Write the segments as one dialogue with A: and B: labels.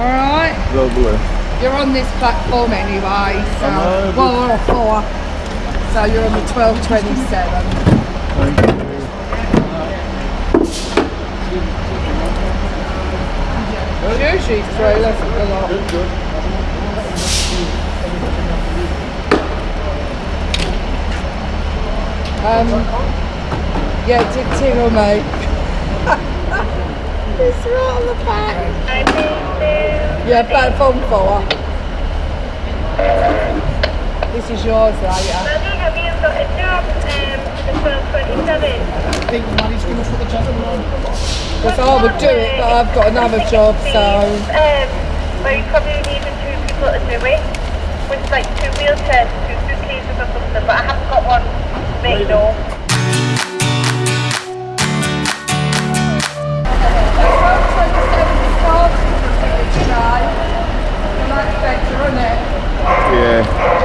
A: Alright?
B: Lovely.
A: You're on this platform anyway, so
B: know,
A: well we're four. So you're on the twelve twenty seven.
B: Thank you.
A: Usually three, that's a lot. Um yeah, it did tingle me. it's right on the back. Yeah, platform four. This is yours later.
C: think Maddie's going to put the gentleman on.
A: Because I would do it, but I've got another job, so
D: Um, where you probably need two people to do it. With like two wheelchairs, two suitcases or something, but I haven't got one made no.
B: Yeah.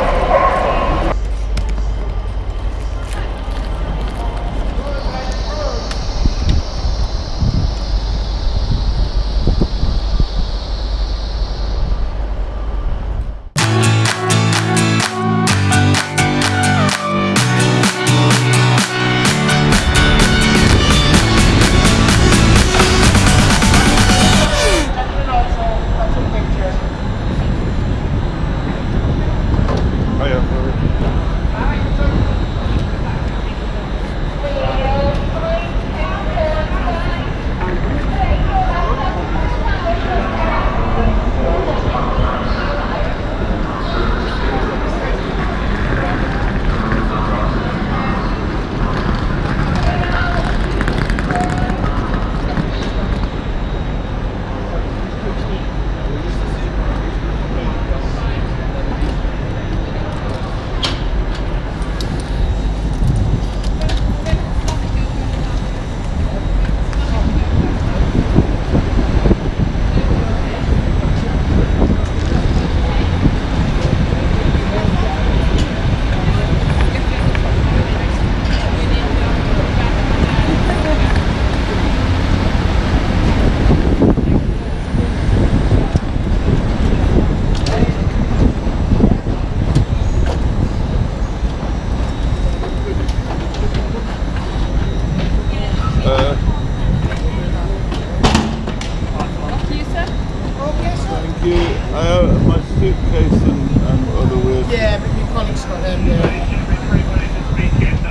B: You. I have my suitcase and, and other wheels.
C: Yeah, but your colleague's got them, yeah.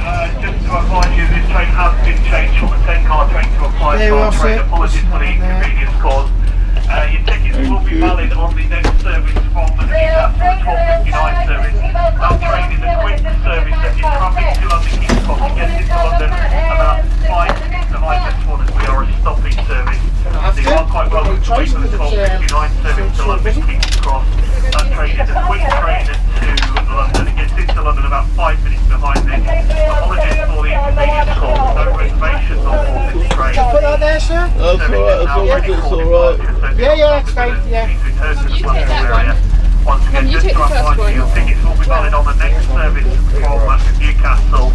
E: Uh, just to advise you, this train has been changed from a 10 car train to a 5
C: There we
E: car
C: are,
E: train. Apologies for the inconvenience caused. Uh, your tickets will be
B: you.
E: valid on the next service from the Newcastle 1259 service. That train is a quick service that is traffic to London King's Cross to get into London about 5 minutes behind this one as we are a stopping service. So you are quite welcome to wait for the 1259 service to London King's Cross. That train is a quick train to London. It gets into London about 5 minutes behind this. Apologies for the inconvenience caused. No reservations on board this train.
C: Put that there, sir.
B: That's alright, as long it's alright.
C: Yeah, yeah, that's fine, yeah.
E: You
F: take that one.
E: Once again,
F: you
E: just
F: take
E: to
F: the first
E: advise
F: one.
E: you, your tickets will be valid on the next service from Newcastle.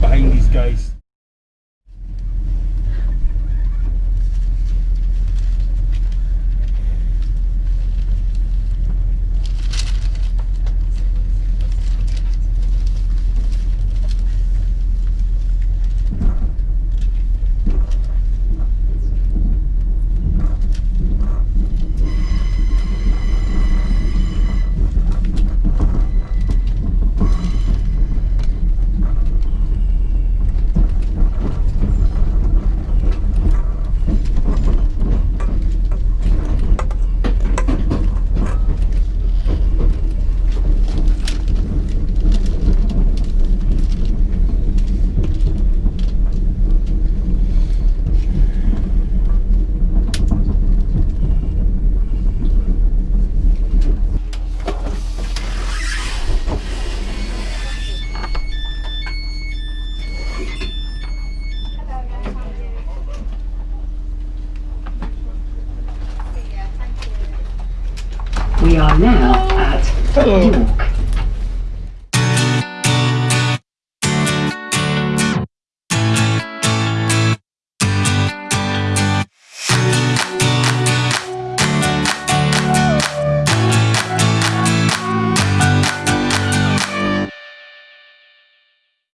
G: Behind these guys.
F: We are now at. York